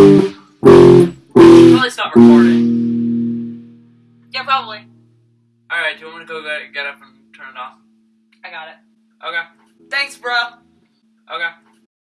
Probably stop recording. Yeah, probably. Alright, do you want me to go get, get up and turn it off? I got it. Okay. Thanks, bro.